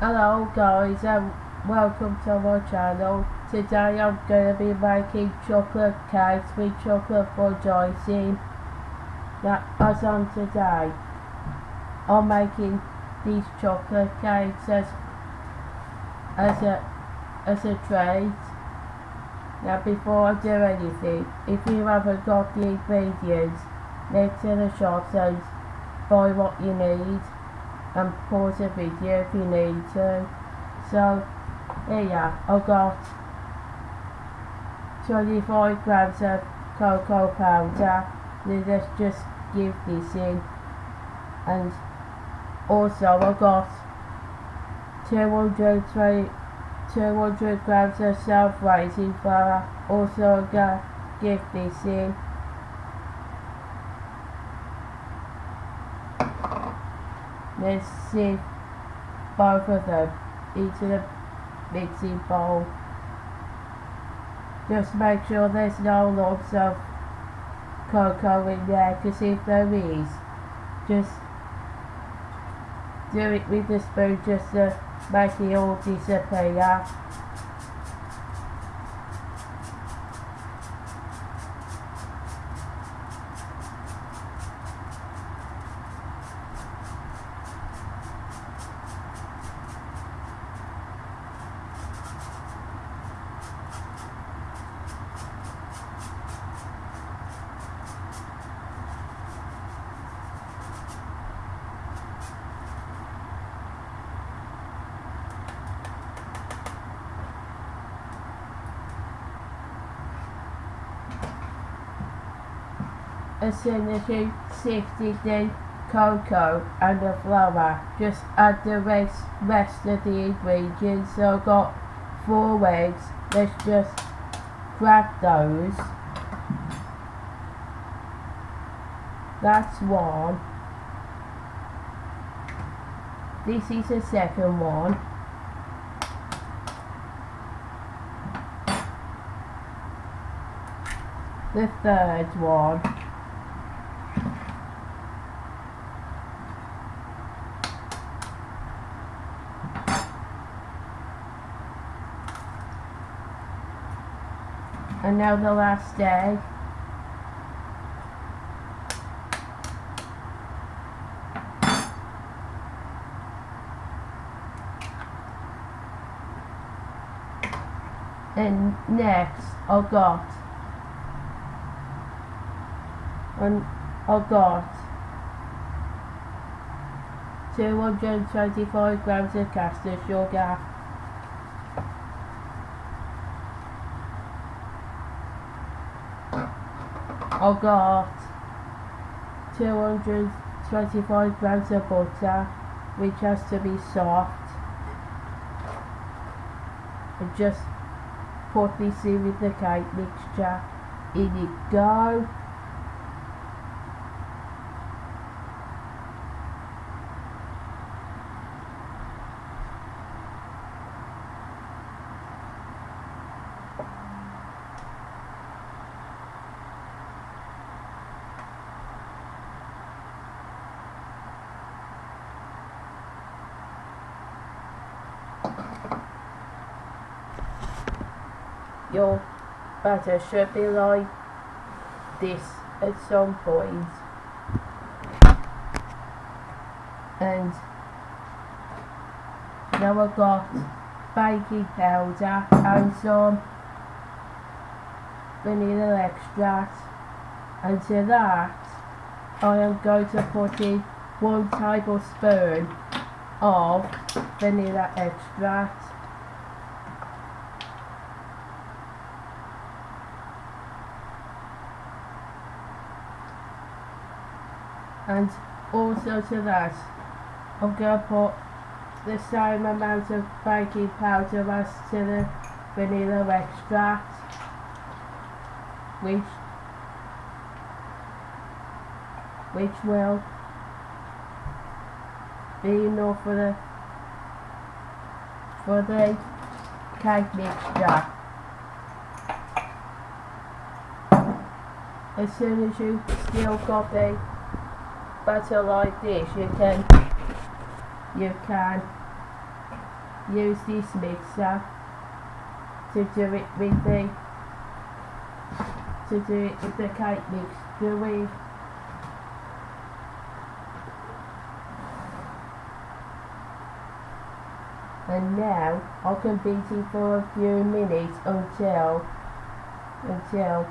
Hello guys and welcome to my channel. Today I'm going to be making chocolate cakes with chocolate fudge icing. Now as on today I'm making these chocolate cakes as, as a as a treat. Now before I do anything, if you haven't got the ingredients next to the shops and buy what you need and pause the video if you need to. So here I've got 25 grams of cocoa powder. Let's just give this in. And also I've got 200, 200 grams of self-raising flour. Also I'm gonna give this in. Let's see both of them into the mixing bowl. Just make sure there's no lumps of cocoa in there because if there is, just do it with the spoon just to make it all disappear. As you sifted the cocoa and the flour, just add the rest, rest of the ingredients. So I've got four eggs, let's just crack those. That's one. This is the second one. The third one. And now the last day. And next oh I got and I got 225 grams of caster sugar I got 225 grams of butter which has to be soft. And just put this in with the cake mixture. In it go your batter should be like this at some point. And now I've got baking powder and some vanilla extract. And to that I am going to put in one tablespoon of vanilla extract and also to that I'm going to put the same amount of baking powder as to the vanilla extract which which will be enough for the for the cake mixture. As soon as you still got the butter like this you can you can use this mixer to do it with the to do it with the cake mixture with. And now I can beat it for a few minutes until until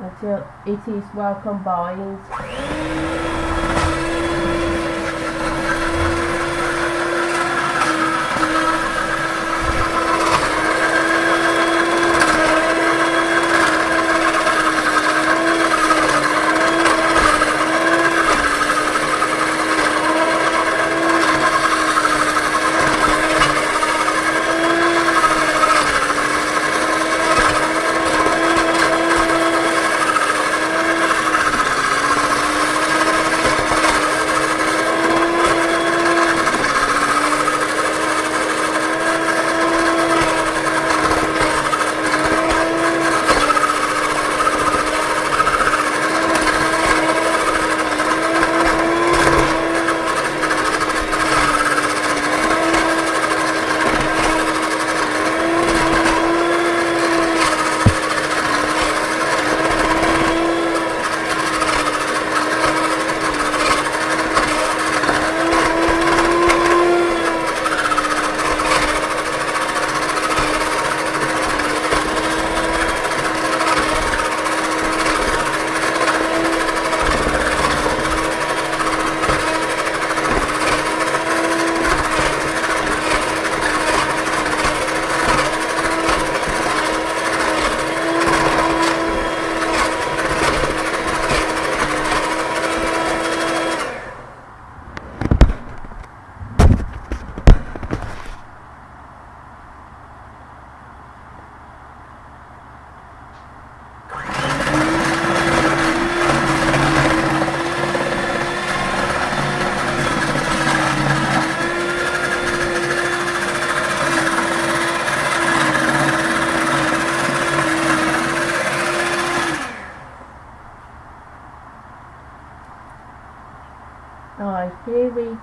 until it is well combined.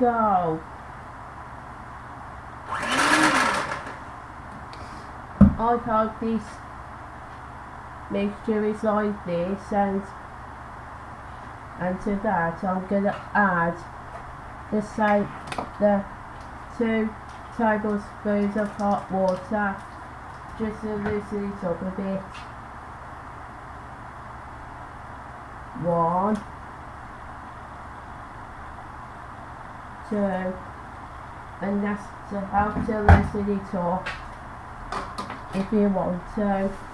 Go. I hope this mixture is like this and and to that I'm gonna add the same the two tablespoons of hot water just to loosen it up a bit. One two and that's to help to it up if you want to.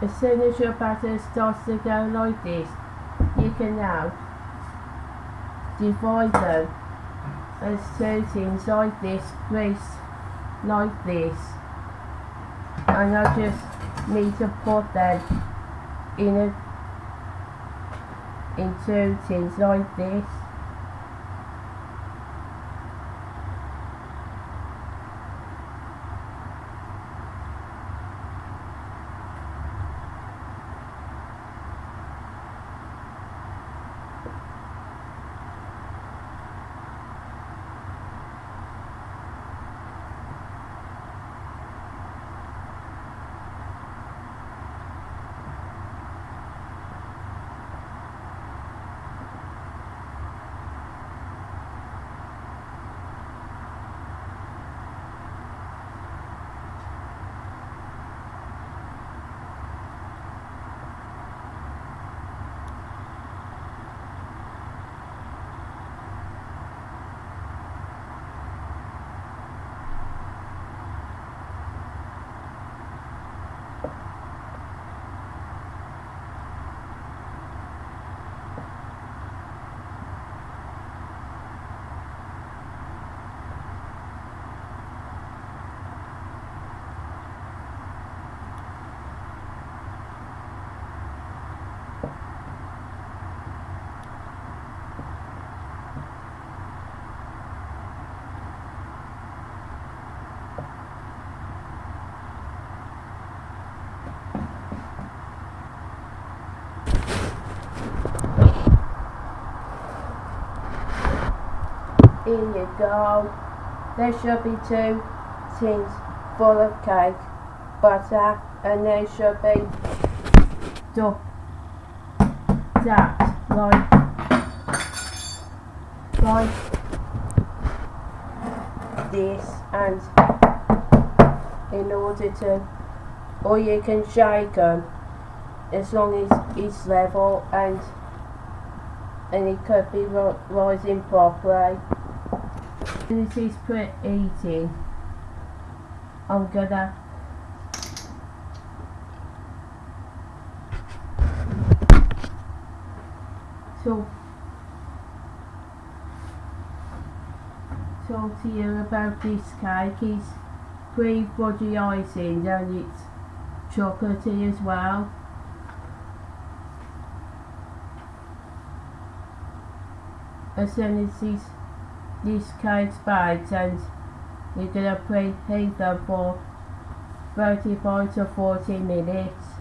As soon as your batter starts to go like this, you can now divide them as two things like this, crease like this. And I just need to put them in a in two tins like this. Here you go. There should be two tins full of cake, butter, and there should be stuff that like like this and in order to or you can shake them as long as it's level and and it could be rising properly. This is pretty eating. I'm gonna talk talk to you about this cake. It's pre fudgy icing and it's chocolatey as well. As soon as this this cake's baked and you're gonna preheat them for 35 to 40 minutes.